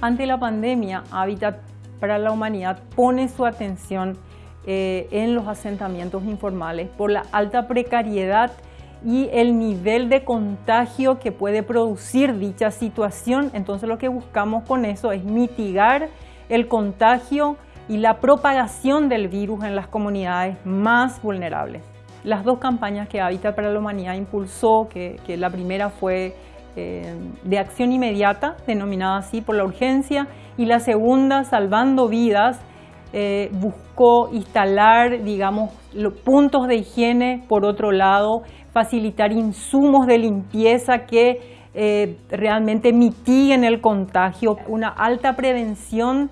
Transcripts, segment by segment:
Ante la pandemia, Hábitat para la Humanidad pone su atención eh, en los asentamientos informales por la alta precariedad y el nivel de contagio que puede producir dicha situación. Entonces lo que buscamos con eso es mitigar el contagio y la propagación del virus en las comunidades más vulnerables. Las dos campañas que Hábitat para la Humanidad impulsó, que, la primera fue eh, de acción inmediata, denominada así por la urgencia, y la segunda, Salvando Vidas, eh, buscó instalar, digamos, puntos de higiene, por otro lado, facilitar insumos de limpieza que eh, realmente mitiguen el contagio, una alta prevención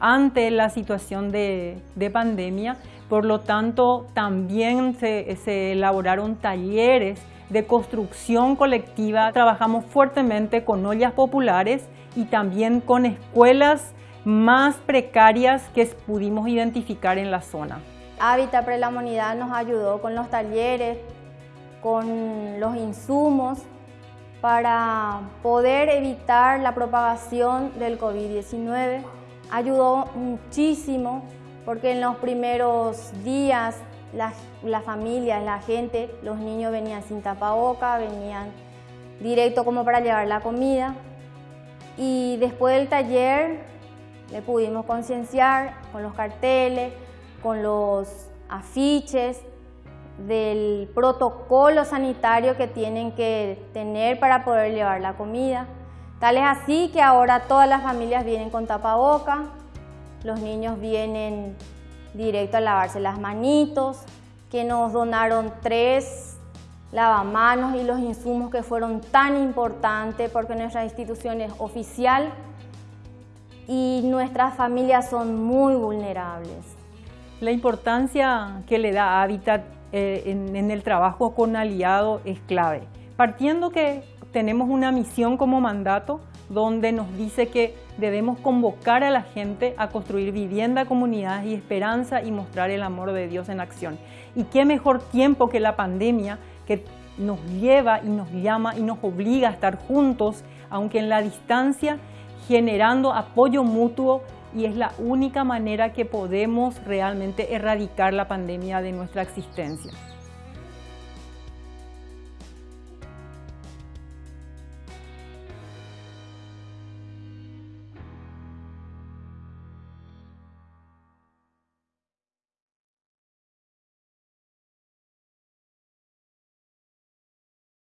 ante la situación de, pandemia. Por lo tanto, también se elaboraron talleres de construcción colectiva. Trabajamos fuertemente con ollas populares y también con escuelas más precarias que pudimos identificar en la zona. Hábitat para la Humanidad nos ayudó con los talleres, con los insumos para poder evitar la propagación del COVID-19. Ayudó muchísimo porque en los primeros días las, familias, la gente, los niños venían sin tapaboca, venían directo como para llevar la comida. Y después del taller le pudimos concienciar con los carteles, con los afiches, del protocolo sanitario que tienen que tener para poder llevar la comida. Tal es así que ahora todas las familias vienen con tapaboca, los niños vienen directo a lavarse las manitos, que nos donaron tres lavamanos y los insumos que fueron tan importantes porque nuestra institución es oficial y nuestras familias son muy vulnerables. La importancia que le da Hábitat eh, en, el trabajo con aliado es clave. Partiendo que tenemos una misión como mandato donde nos dice que debemos convocar a la gente a construir vivienda, comunidades y esperanza y mostrar el amor de Dios en acción. Y qué mejor tiempo que la pandemia que nos lleva y nos llama y nos obliga a estar juntos, aunque en la distancia, generando apoyo mutuo y es la única manera que podemos realmente erradicar la pandemia de nuestra existencia.